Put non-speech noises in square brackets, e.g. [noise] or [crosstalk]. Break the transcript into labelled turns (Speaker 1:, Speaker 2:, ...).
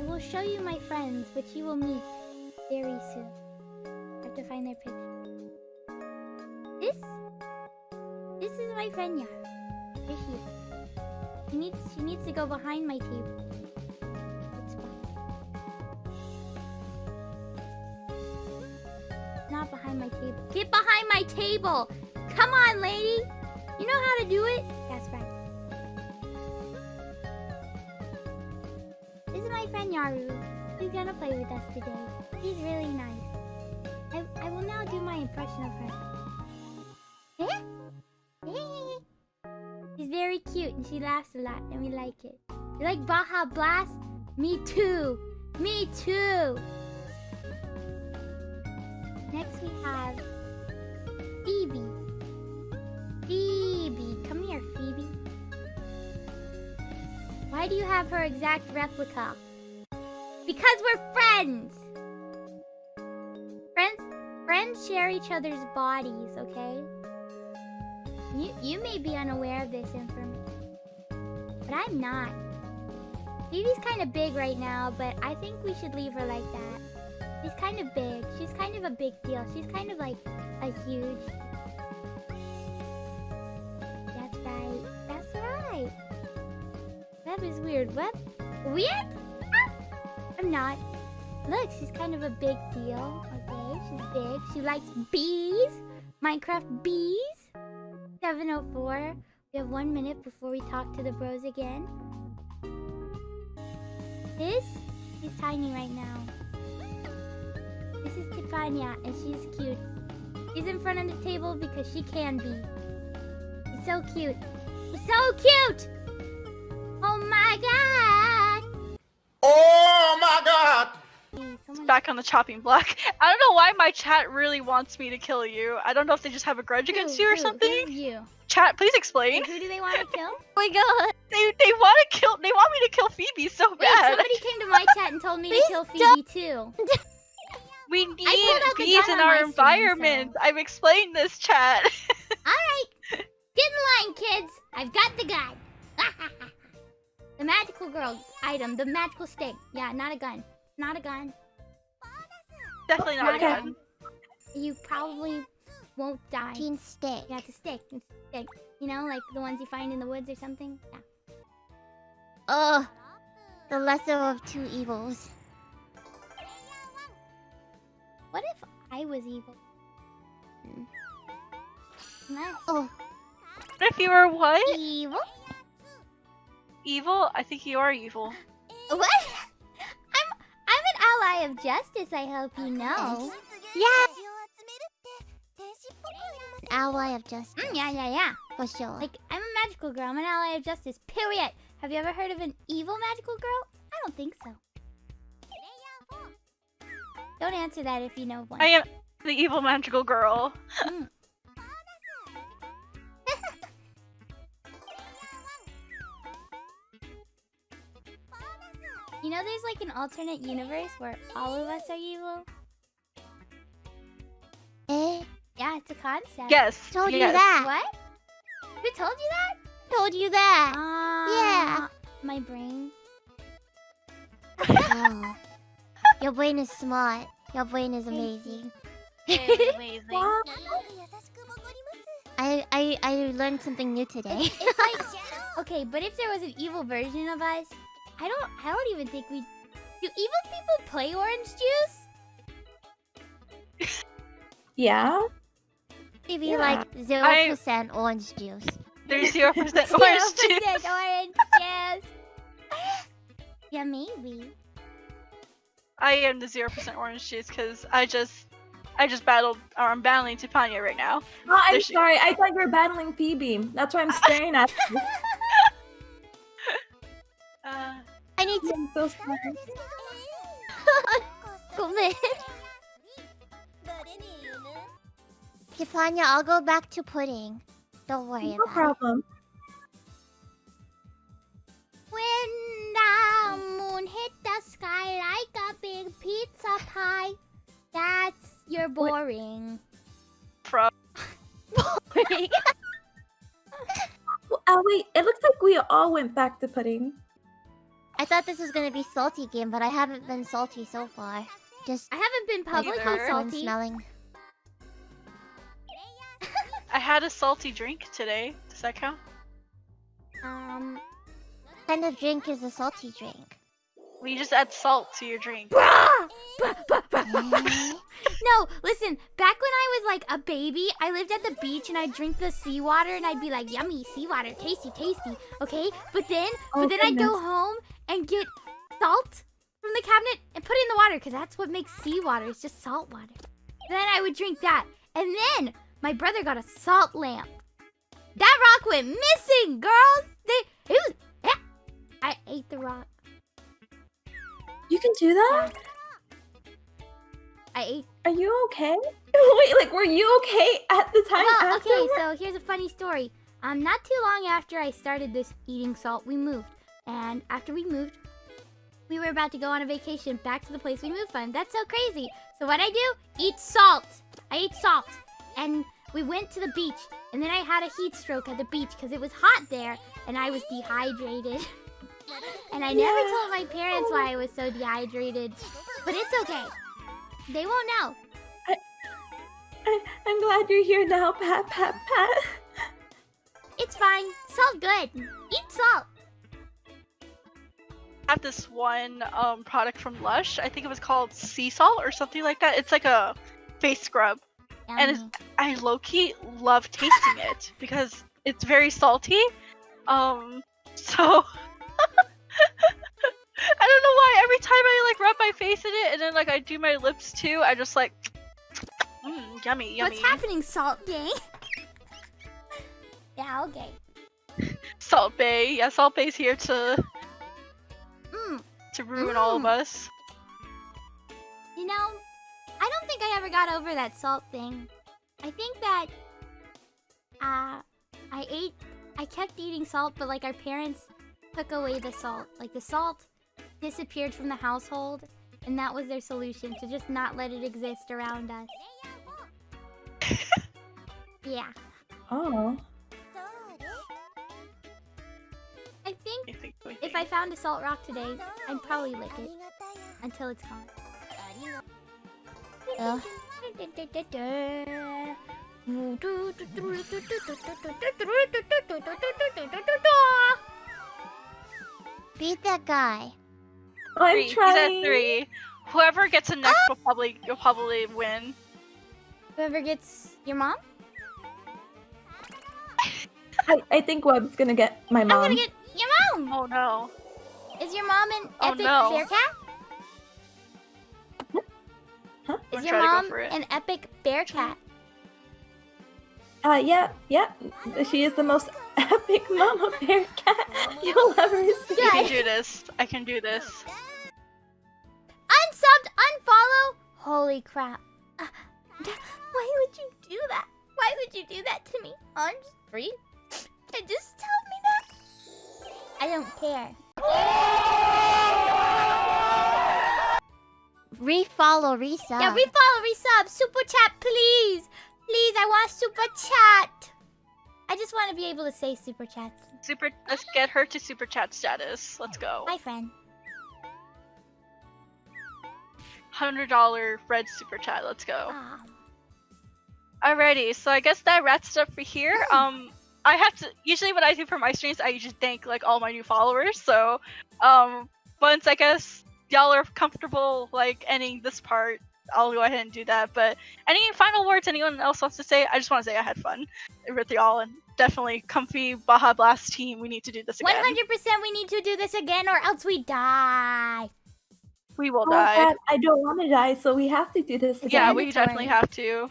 Speaker 1: I will show you my friends, which you will meet very soon. I have to find their picture. This, this is my friend Yara. Right here. She needs, she needs to go behind my table. It's fine. Not behind my table. Get behind my table! Come on, lady! You know how to do it? That's right. Yaru. He's gonna play with us today. He's really nice. I, I will now do my impression of her. [laughs] She's very cute and she laughs a lot and we like it. You like Baja Blast? Me too! Me too! Next we have Phoebe. Phoebe, come here, Phoebe. Why do you have her exact replica? Because we're friends! Friends friends share each other's bodies, okay? You you may be unaware of this information. But I'm not. Phoebe's kind of big right now, but I think we should leave her like that. She's kind of big. She's kind of a big deal. She's kind of like a huge... That's right. That's right. Web is weird. Web? Weird? I'm not. Look, she's kind of a big deal. Okay, she's big. She likes bees. Minecraft bees. 704. We have one minute before we talk to the bros again. This is tiny right now. This is Tipania, and she's cute. She's in front of the table because she can be. She's so cute. So cute! Oh my god!
Speaker 2: Back on the chopping block. [laughs] I don't know why my chat really wants me to kill you. I don't know if they just have a grudge against you or
Speaker 1: who-
Speaker 2: something.
Speaker 1: Who's you?
Speaker 2: Chat, please explain.
Speaker 1: Who do they want to kill? [laughs]
Speaker 3: Oh my god.
Speaker 2: They they want to kill. They want me to kill Phoebe so
Speaker 1: Wait,
Speaker 2: bad.
Speaker 1: somebody came to my chat and told me to kill Phoebe too.
Speaker 2: We need bees in our
Speaker 1: my stream,
Speaker 2: environment. I've explained this, chat. [laughs]
Speaker 1: Alright! Get in line, kids! I've got the guy! the magical girl item, the magical stick. Yeah, not a gun. Not a gun.
Speaker 2: Definitely not a gun.
Speaker 1: You probably won't die.
Speaker 3: Teen stick.
Speaker 1: Yeah, it's a stick. It's a stick. You know, like the ones you find in the woods or something? Yeah.
Speaker 3: Ugh. The lesser of two evils.
Speaker 1: What if I was evil? Hmm.
Speaker 3: Oh,
Speaker 2: if you were what?
Speaker 1: Evil?
Speaker 2: Evil? I think you are evil.
Speaker 1: What? I'm I'm an ally of justice, I hope you know.
Speaker 3: yeah. Ally of justice.
Speaker 1: Mm, yeah, yeah, yeah.
Speaker 3: For sure.
Speaker 1: Like, I'm a magical girl. I'm an ally of justice. Period. Have you ever heard of an evil magical girl? I don't think so. Don't answer that if you know one.
Speaker 2: I am the evil magical girl.
Speaker 1: Mm. You know, there's like an alternate universe where all of us are evil.
Speaker 3: eh?
Speaker 1: Yeah, it's a concept.
Speaker 2: Yes.
Speaker 3: Told you that.
Speaker 1: What? Who told you that?
Speaker 3: Told you that.
Speaker 1: Ah, My brain. [laughs] [laughs]
Speaker 3: oh. Your brain is smart. Your brain is amazing.
Speaker 2: Very [laughs] amazing.
Speaker 3: I, I I learned something new today.
Speaker 1: It's, it's like okay, but if there was an evil version of us, I don't. I don't even think we. Do evil people play orange juice?
Speaker 4: Yeah.
Speaker 3: Maybe
Speaker 4: Yeah.
Speaker 3: like zero
Speaker 2: I-
Speaker 3: percent orange juice.
Speaker 2: There's zero [laughs] percent
Speaker 1: Zero
Speaker 2: orange
Speaker 1: percent
Speaker 2: juice.
Speaker 1: orange juice. [gasps] yeah, maybe.
Speaker 2: I am the zero percent orange juice because I just, I just battled, or I'm battling Tipania right now.
Speaker 4: Oh, I'm
Speaker 2: There she-
Speaker 4: sorry. I thought you were battling Phoebe. That's why I'm staring at [laughs] I'm so sorry.
Speaker 3: go in. Tipania, I'll go back to pudding. Don't worry
Speaker 4: No
Speaker 3: about it.
Speaker 4: problem.
Speaker 1: When the moon hit the sky like a big pizza pie, that's you're boring.
Speaker 2: pro. [laughs]
Speaker 1: Boring. [laughs]
Speaker 4: Oh, uh, wait. It looks like we all went back to pudding.
Speaker 3: I thought this was gonna be salty game, but I haven't been salty so far. Just
Speaker 1: I haven't been publicly
Speaker 2: Neither.
Speaker 3: popcorn
Speaker 1: salty.
Speaker 3: smelling.
Speaker 2: I had a salty drink today. Does that count?
Speaker 1: Um,
Speaker 3: What kind of drink is a salty drink?
Speaker 2: We just add salt to your drink.
Speaker 1: bruh! Bruh, bruh, [laughs] No, listen, back when I was like a baby, I lived at the beach and I'd drink the seawater and I'd be like, yummy, seawater, tasty, tasty, okay? But then,
Speaker 4: Oh,
Speaker 1: but then I'd go home and get salt from the cabinet and put it in the water because that's what makes seawater. It's just salt water. Then I would drink that. And then my brother got a salt lamp. That rock went missing, girls. They, it was, yeah. I ate the rock.
Speaker 4: You can do that?
Speaker 1: I ate
Speaker 4: Are you okay? [laughs] Wait, like, were you okay at the time?
Speaker 1: Well, okay, so here's a funny story. Um, not too long after I started this eating salt, we moved. And after we moved, we were about to go on a vacation back to the place we moved from. That's so crazy. So what I do? Eat salt. I ate salt. And we went to the beach. And then I had a heat stroke at the beach because it was hot there and I was dehydrated. [laughs] and I never
Speaker 4: Yeah.
Speaker 1: told my parents why I was so dehydrated. But it's okay. They won't know.
Speaker 4: I, I'm glad you're here now, Pat, Pat, Pat.
Speaker 1: It's fine. Salt good. Eat salt.
Speaker 2: I have this one um product from Lush. I think it was called sea salt or something like that. It's like a face scrub. And it's- I low key love tasting it because it's very salty. Um, so it and then like I do my lips too, I just like, [tsk] mm, yummy, yummy.
Speaker 1: What's happening, Salt Gang? [laughs] yeah, okay. [laughs]
Speaker 2: Salt Bae, yeah, Salt Bae's here to
Speaker 1: Mm,
Speaker 2: to ruin all of
Speaker 1: Mm.
Speaker 2: us.
Speaker 1: you know, I don't think I ever got over that salt thing. I think that, uh, I ate, I kept eating salt, but like our parents took away the salt. Like the salt disappeared from the household, and that was their solution to just not let it exist around us. [laughs] yeah.
Speaker 4: Oh.
Speaker 1: I think
Speaker 2: I think
Speaker 1: if I found a salt rock today, I'd probably lick it until it's gone.
Speaker 3: Ugh. Beat that guy.
Speaker 4: I'm
Speaker 2: three. He's
Speaker 4: trying.
Speaker 2: at three. Whoever gets a next will probably will probably win.
Speaker 1: Whoever gets your mom,
Speaker 4: I, I think Web's gonna get my mom.
Speaker 1: I'm gonna get your mom.
Speaker 2: Oh no.
Speaker 1: Is your mom an
Speaker 2: Oh,
Speaker 1: epic
Speaker 2: no.
Speaker 1: bear cat?
Speaker 4: Huh?
Speaker 1: Is your
Speaker 2: trying to go
Speaker 1: mom an epic bear cat?
Speaker 4: Uh, yeah, yeah. She is the most [laughs] epic mama bear cat [laughs] you'll ever see.
Speaker 2: I can do this. I can do this.
Speaker 1: Holy crap! Uh, why would you do that? Why would you do that to me? On stream? And just tell me that? I don't care.
Speaker 3: Refollow, resub.
Speaker 1: Yeah, refollow, resub, super chat, please. Please, I want super chat. I just want to be able to say super chat.
Speaker 2: Super. Let's get her to super chat status. Let's go.
Speaker 1: My friend.
Speaker 2: Hundred dollar red super chat. Let's go. Alrighty. So I guess that wraps it up for here. Um, I have to. Usually, what I do for my streams, I usually thank like all my new followers. So, um, once I guess y'all are comfortable like ending this part, I'll go ahead and do that. But any final words anyone else wants to say? I just want to say I had fun with y'all and definitely comfy Baja Blast team. We need to do this again.
Speaker 1: 100% we need to do this again or else we die.
Speaker 2: We will
Speaker 4: Oh,
Speaker 2: die.
Speaker 4: Pat, I don't want to die, so we have to do this again.
Speaker 2: yeah, we definitely have to.